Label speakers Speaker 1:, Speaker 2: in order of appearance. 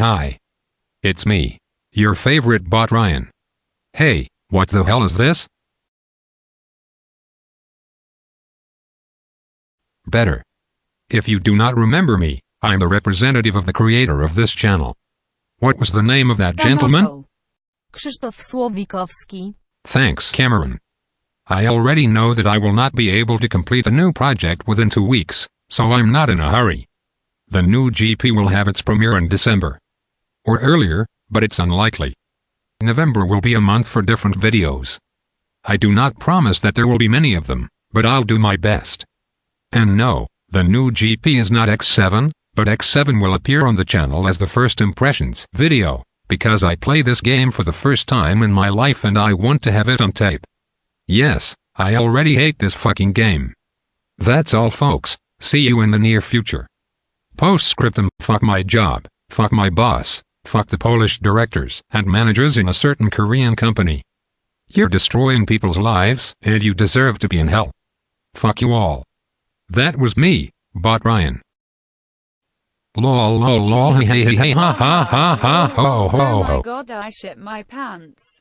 Speaker 1: Hi. It's me. Your favorite bot Ryan. Hey, what the hell is this? Better. If you do not remember me, I am the representative of the creator of this channel. What was the name of that gentleman?
Speaker 2: Krzysztof Słowikowski.
Speaker 1: Thanks, Cameron. I already know that I will not be able to complete a new project within two weeks, so I'm not in a hurry. The new GP will have its premiere in December. Or earlier, but it's unlikely. November will be a month for different videos. I do not promise that there will be many of them, but I'll do my best. And no, the new GP is not X7, but X7 will appear on the channel as the first impressions video, because I play this game for the first time in my life and I want to have it on tape. Yes, I already hate this fucking game. That's all folks, see you in the near future. Postscriptum, fuck my job, fuck my boss, fuck the Polish directors and managers in a certain Korean company. You're destroying people's lives, and you deserve to be in hell. Fuck you all. That was me, Bot Ryan. Lol lol lol hey hey hey ha ha ha ha ho ho
Speaker 3: Oh my god, I shit my pants.